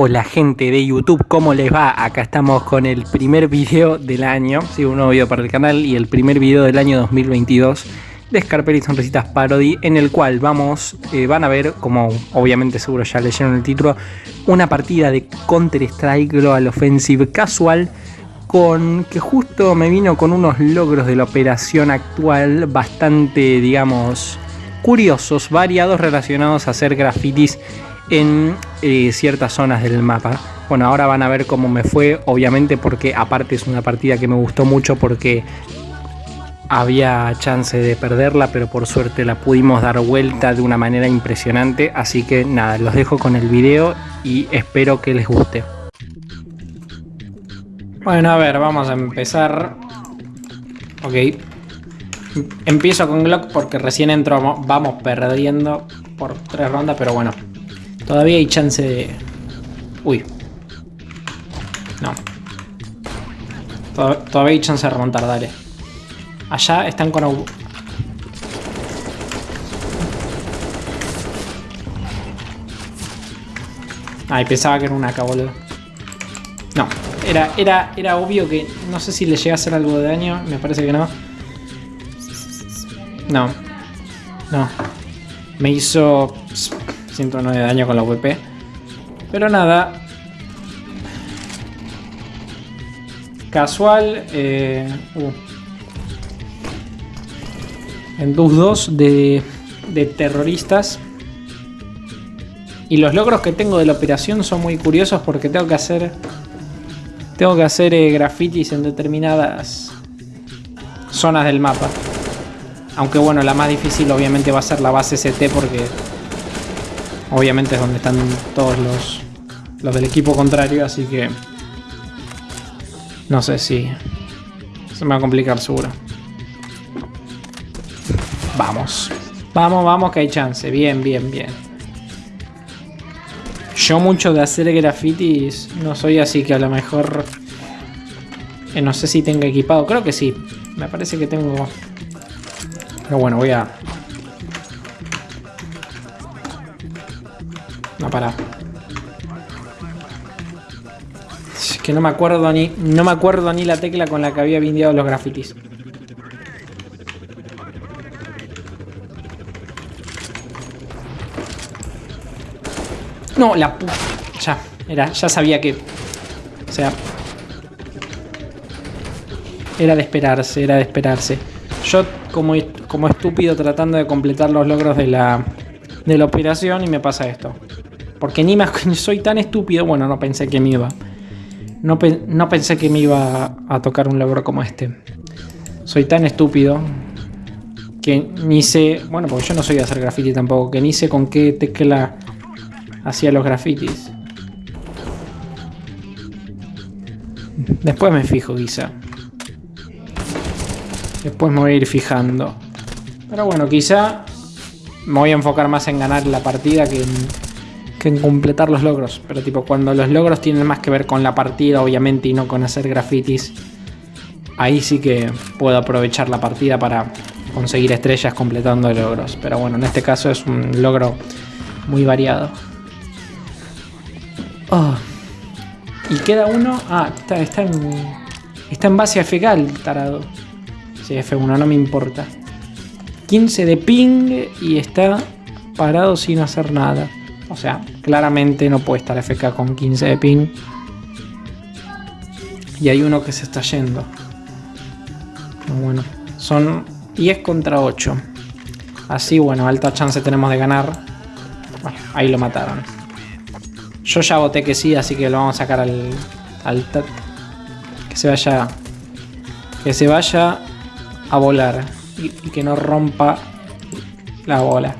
Hola gente de YouTube, ¿cómo les va? Acá estamos con el primer video del año, sí, un nuevo video para el canal y el primer video del año 2022 de Scarper y Sonrisitas Parody, en el cual vamos, eh, van a ver, como obviamente seguro ya leyeron el título, una partida de Counter-Strike Global Offensive casual con que justo me vino con unos logros de la operación actual bastante, digamos, curiosos, variados, relacionados a hacer grafitis en eh, ciertas zonas del mapa. Bueno, ahora van a ver cómo me fue, obviamente porque aparte es una partida que me gustó mucho porque había chance de perderla, pero por suerte la pudimos dar vuelta de una manera impresionante. Así que nada, los dejo con el video y espero que les guste. Bueno, a ver, vamos a empezar. Ok. Empiezo con Glock porque recién entro, vamos perdiendo por tres rondas, pero bueno, Todavía hay chance de... Uy. No. Todavía hay chance de remontar, dale. Allá están con... Ay, pensaba que era una acá, boludo. No, era, era, era obvio que... No sé si le llega a hacer algo de daño. Me parece que no. No. No. Me hizo 109 de daño con la VP. Pero nada. Casual. Eh, uh. En DUS 2 de, de terroristas. Y los logros que tengo de la operación son muy curiosos porque tengo que hacer... Tengo que hacer eh, grafitis en determinadas zonas del mapa. Aunque bueno, la más difícil obviamente va a ser la base ST porque Obviamente es donde están todos los, los del equipo contrario, así que... No sé si... Se me va a complicar seguro. Vamos. Vamos, vamos que hay chance. Bien, bien, bien. Yo mucho de hacer grafitis no soy así que a lo mejor... Eh, no sé si tengo equipado. Creo que sí. Me parece que tengo... Pero bueno, voy a No, para. Es que no me acuerdo ni. No me acuerdo ni la tecla con la que había vindiado los grafitis. No, la puta. Ya, era, ya sabía que. O sea. Era de esperarse, era de esperarse. Yo como, como estúpido tratando de completar los logros de la, de la operación y me pasa esto. Porque ni más soy tan estúpido. Bueno, no pensé que me iba. No, no pensé que me iba a tocar un logro como este. Soy tan estúpido que ni sé. Bueno, porque yo no soy de hacer graffiti tampoco. Que ni sé con qué tecla hacía los grafitis. Después me fijo, quizá. Después me voy a ir fijando. Pero bueno, quizá me voy a enfocar más en ganar la partida que en que en completar los logros. Pero tipo, cuando los logros tienen más que ver con la partida, obviamente, y no con hacer grafitis, ahí sí que puedo aprovechar la partida para conseguir estrellas completando logros. Pero bueno, en este caso es un logro muy variado. Oh. Y queda uno... Ah, está, está, en, está en base a fecal, tarado. Sí, F1, no me importa. 15 de ping y está parado sin hacer nada. O sea, claramente no puede estar FK con 15 de ping. Y hay uno que se está yendo. Bueno, son 10 contra 8. Así, bueno, alta chance tenemos de ganar. Bueno, ahí lo mataron. Yo ya voté que sí, así que lo vamos a sacar al... al que se vaya... Que se vaya a volar. y que no rompa la bola.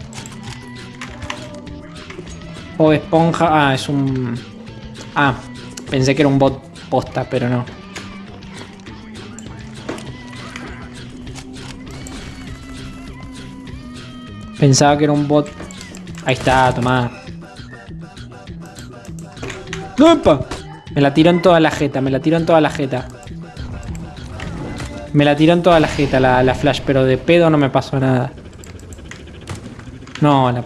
O Esponja. Ah, es un... Ah, pensé que era un bot posta, pero no. Pensaba que era un bot. Ahí está, tomá. ¡Opa! Me la tiró en toda la jeta, me la tiró en toda la jeta. Me la tiró en toda la jeta la, la flash, pero de pedo no me pasó nada. No, la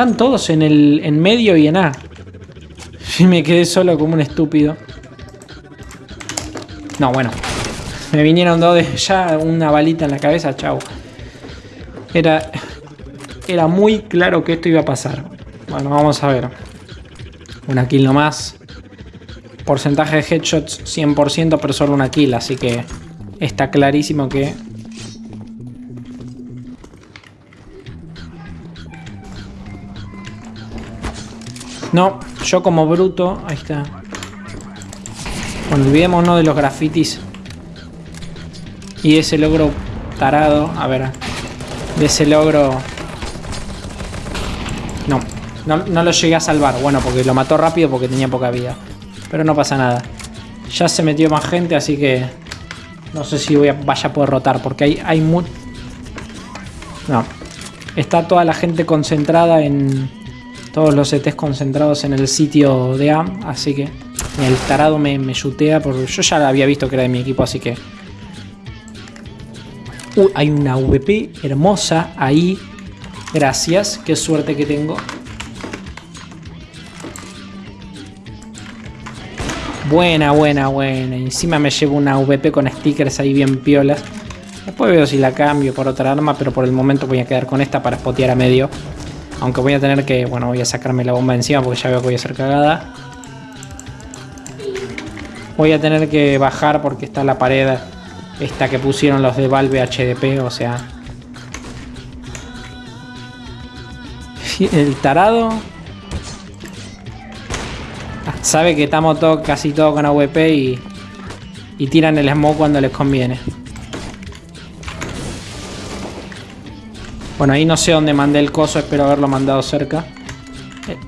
están todos en el en medio y en A. Y me quedé solo como un estúpido. No, bueno. Me vinieron dos de ya una balita en la cabeza, chau. Era, era muy claro que esto iba a pasar. Bueno, vamos a ver. Una kill nomás. Porcentaje de headshots 100%, pero solo una kill, así que está clarísimo que... No, yo como bruto... Ahí está. Olvidémonos de los grafitis. Y ese logro tarado. A ver. De ese logro... No, no, no lo llegué a salvar. Bueno, porque lo mató rápido porque tenía poca vida. Pero no pasa nada. Ya se metió más gente, así que... No sé si voy a, vaya a poder rotar, porque hay, hay muy... No. Está toda la gente concentrada en... Todos los ETs concentrados en el sitio de A, así que... El tarado me, me porque yo ya había visto que era de mi equipo, así que... Uh, hay una VP hermosa ahí. Gracias, qué suerte que tengo. Buena, buena, buena. Encima me llevo una VP con stickers ahí bien piolas. Después veo si la cambio por otra arma, pero por el momento voy a quedar con esta para spotear a medio. Aunque voy a tener que, bueno, voy a sacarme la bomba encima porque ya veo que voy a ser cagada. Voy a tener que bajar porque está la pared esta que pusieron los de Valve HDP, o sea... El tarado Sabe que estamos todo, casi todos con AWP y, y tiran el smoke cuando les conviene. Bueno, ahí no sé dónde mandé el coso, espero haberlo mandado cerca.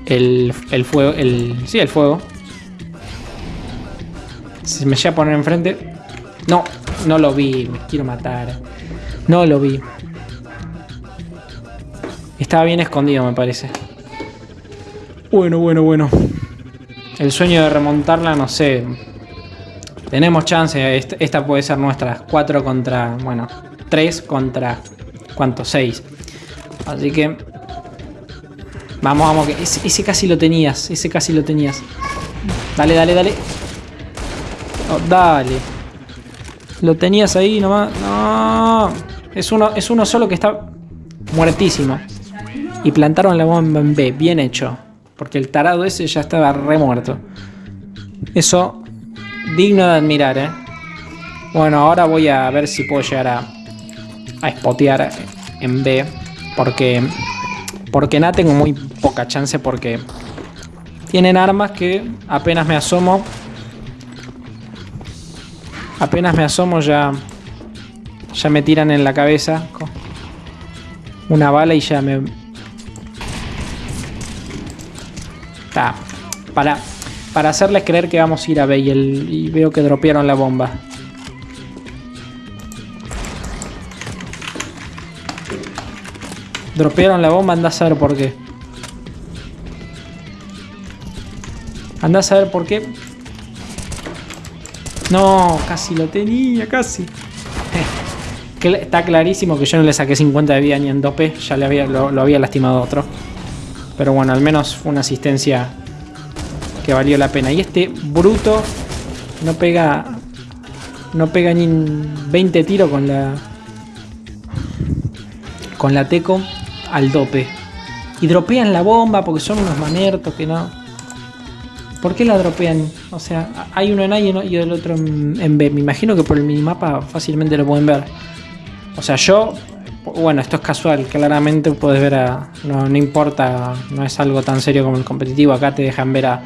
El, el fuego, el... Sí, el fuego. Si me llega a poner enfrente... No, no lo vi, me quiero matar. No lo vi. Estaba bien escondido, me parece. Bueno, bueno, bueno. El sueño de remontarla, no sé. Tenemos chance. Esta puede ser nuestra. 4 contra... Bueno, 3 contra... ¿Cuánto? 6. Así que... Vamos, vamos. Que ese, casi lo tenías. Ese casi lo tenías. Dale, dale, dale. Oh, dale. Lo tenías ahí nomás. No. Es uno, es uno solo que está muertísimo. Y plantaron la bomba en B. Bien hecho. Porque el tarado ese ya estaba re muerto. Eso, digno de admirar, ¿eh? Bueno, ahora voy a ver si puedo llegar a, a spotear en B. Porque, porque nada tengo muy poca chance porque tienen armas que apenas me asomo. Apenas me asomo ya, ya me tiran en la cabeza una bala y ya me, para, para hacerles creer que vamos a ir a B y, veo que dropearon la bomba. Dropearon la bomba, anda a saber por qué. Anda a saber por qué. No, casi lo tenía, casi. Está clarísimo que yo no le saqué 50 de vida ni en dope. Ya le había, lo, lo había lastimado otro. Pero bueno, al menos fue una asistencia que valió la pena. Y este bruto no pega no pega ni 20 tiros con la con la teco al dope. Y dropean la bomba porque son unos mamertos que no. ¿Por qué la dropean? O sea, hay uno en A y el otro en B. Me imagino que por el minimapa fácilmente lo pueden ver. O sea, yo bueno, esto es casual, claramente puedes ver a... No, importa, no es algo tan serio como el competitivo, acá te dejan ver a,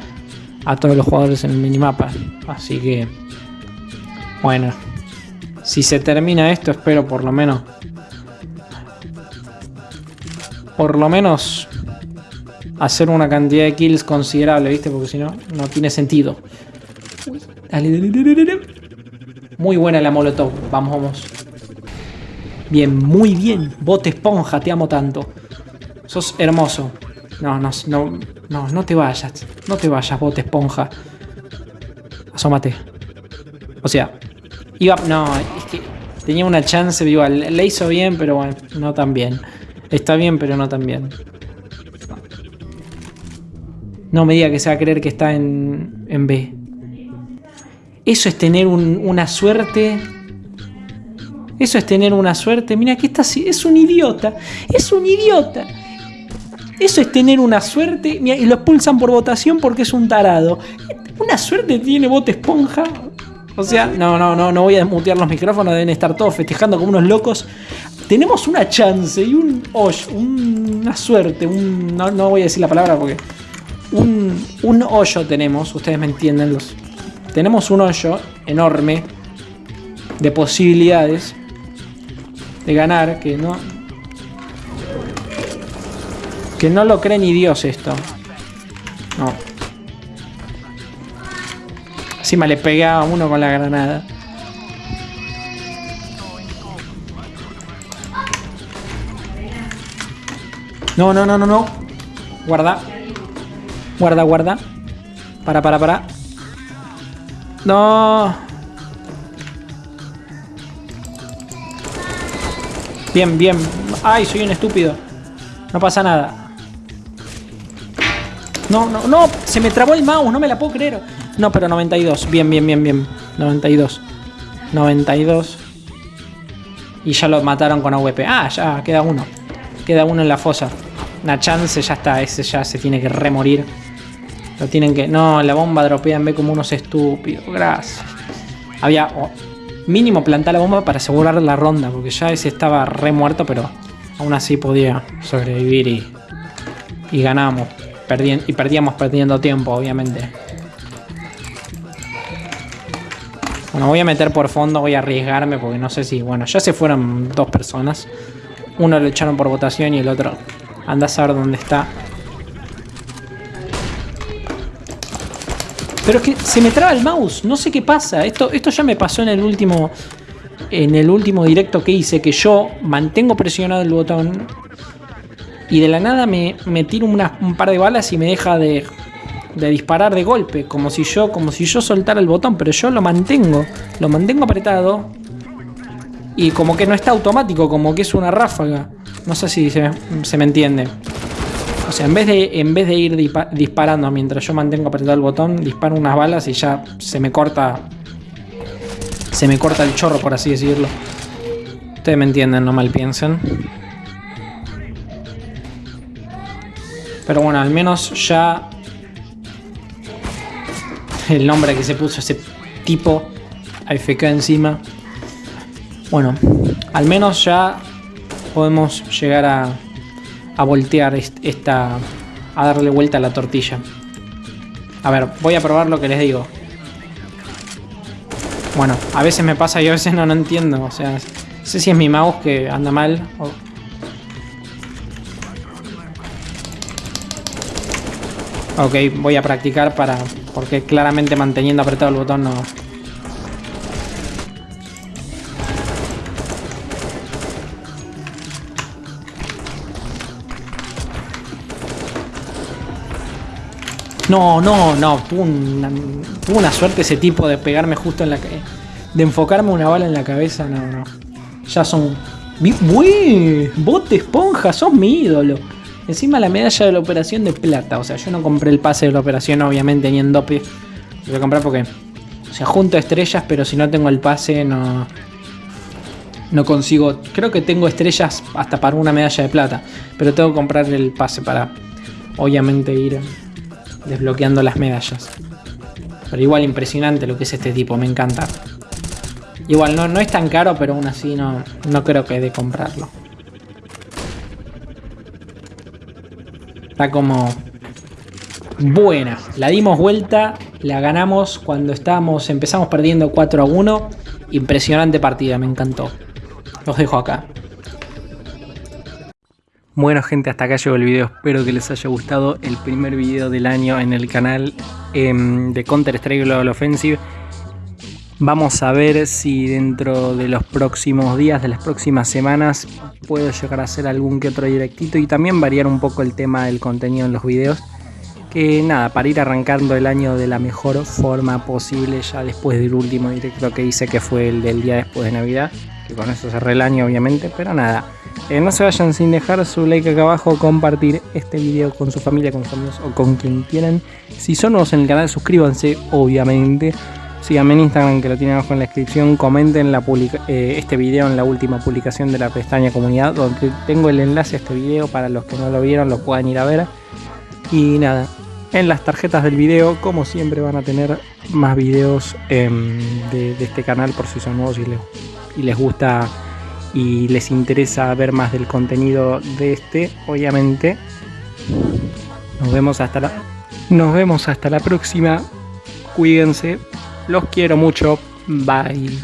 a todos los jugadores en el minimapa. Así que... Bueno, si se termina esto, espero por lo menos... Por lo menos hacer una cantidad de kills considerable, ¿viste? Porque si no, no tiene sentido. Muy buena la molotov. Vamos, vamos. Bien, muy bien. Bote esponja, te amo tanto. Sos hermoso. No, no, no, no, no te vayas. No te vayas, bote esponja. Asómate. O sea, iba... No, es que tenía una chance, igual. Le hizo bien, pero bueno, no tan bien. Está bien, pero no tan bien. No me diga que se va a creer que está en, en B. Eso es tener una suerte. Eso es tener una suerte. Mira, que está es un idiota. Es un idiota. Eso es tener una suerte. y lo expulsan por votación porque es un tarado. Una suerte tiene bote esponja. O sea, no, no, no, no voy a desmutear los micrófonos. Deben estar todos festejando como unos locos. Tenemos una chance y un una suerte. Un, no, no voy a decir la palabra porque. Un, un hoyo tenemos. Ustedes me entienden. Los, tenemos un hoyo enorme de posibilidades de ganar que no que no lo cree ni Dios esto. No. Encima le pegaba uno con la granada. No, no, no, no, no. Guarda. Guarda, guarda. Para, para, para. No. Bien, bien. Ay, soy un estúpido. No pasa nada. No, no, no. Se me trabó el mouse. No me la puedo creer. No, pero 92. Bien, bien, bien, bien. 92. 92. Y ya lo mataron con AWP. Ah, ya, queda uno. Queda uno en la fosa. Una chance, ya está. Ese ya se tiene que remorir. Lo tienen que... No, la bomba dropea en B como unos estúpidos. Gracias. Había... mínimo plantar la bomba para asegurar la ronda. Porque ya ese estaba re muerto, pero... Aún así podía sobrevivir y... Y ganamos. y perdíamos perdiendo tiempo, obviamente. Bueno, voy a meter por fondo, voy a arriesgarme porque no sé si... Bueno, ya se fueron dos personas. Uno lo echaron por votación y el otro... Anda a saber dónde está. Pero es que se me traba el mouse, no sé qué pasa. Esto, esto ya me pasó en el último. En el último directo que hice, que yo mantengo presionado el botón. Y de la nada me, me tiro un par de balas y me deja de, de disparar de golpe. Como si yo. Como si yo soltara el botón. Pero yo lo mantengo. Lo mantengo apretado. Y como que no está automático, como que es una ráfaga. No sé si se, me entiende. O sea, en vez de, en vez de ir disparando mientras yo mantengo apretado el botón, disparo unas balas y ya se me corta. Se me corta el chorro, por así decirlo. Ustedes me entienden, no mal piensen. Pero bueno, al menos ya... El nombre que se puso ese tipo AFK encima. Bueno, al menos ya podemos llegar a a voltear esta... a darle vuelta a la tortilla. A ver, voy a probar lo que les digo. Bueno, a veces me pasa y a veces no, no entiendo. O sea, no sé si es mi mouse que anda mal. Ok, voy a practicar para... Porque claramente manteniendo apretado el botón no, No, no, no. Tuvo una, suerte ese tipo de pegarme justo en la De enfocarme una bala en la cabeza. No, no. Ya son. ¡Uy! Bote esponja, sos mi ídolo. Encima la medalla de la operación de plata. O sea, yo no compré el pase de la operación, obviamente, ni en dope. Lo voy a comprar porque. O sea, junto estrellas, pero si no tengo el pase, no. No consigo. Creo que tengo estrellas hasta para una medalla de plata. Pero tengo que comprar el pase para. Obviamente ir desbloqueando las medallas. Pero igual impresionante lo que es este tipo, me encanta. Igual no, no es tan caro, pero aún así no, no creo que de comprarlo. Está como buena. La dimos vuelta, la ganamos cuando estábamos, empezamos perdiendo 4 a 1. Impresionante partida, me encantó. Los dejo acá. Bueno gente, hasta acá llegó el video, espero que les haya gustado el primer video del año en el canal em, de Counter Strike Global Offensive. Vamos a ver si dentro de los próximos días, de las próximas semanas, puedo llegar a hacer algún que otro directito y también variar un poco el tema del contenido en los videos. Que nada, para ir arrancando el año de la mejor forma posible ya después del último directo que hice que fue el del día después de Navidad. Que con eso cerré el año obviamente, pero nada Eh, no se vayan sin dejar su like acá abajo, compartir este video con su familia, con sus amigos o con quien quieran. Si son nuevos en el canal, suscríbanse, obviamente. Síganme en Instagram que lo tienen abajo en la descripción. Comenten eh, este video en la última publicación de la pestaña comunidad, donde tengo el enlace a este video para los que no lo vieron, lo puedan ir a ver. Y nada, en las tarjetas del video, como siempre, van a tener más videos em, de, este canal por si son nuevos y les, y les gusta y les interesa ver más del contenido de este, obviamente. Nos vemos hasta la, nos vemos hasta la próxima. Cuídense. Los quiero mucho. Bye.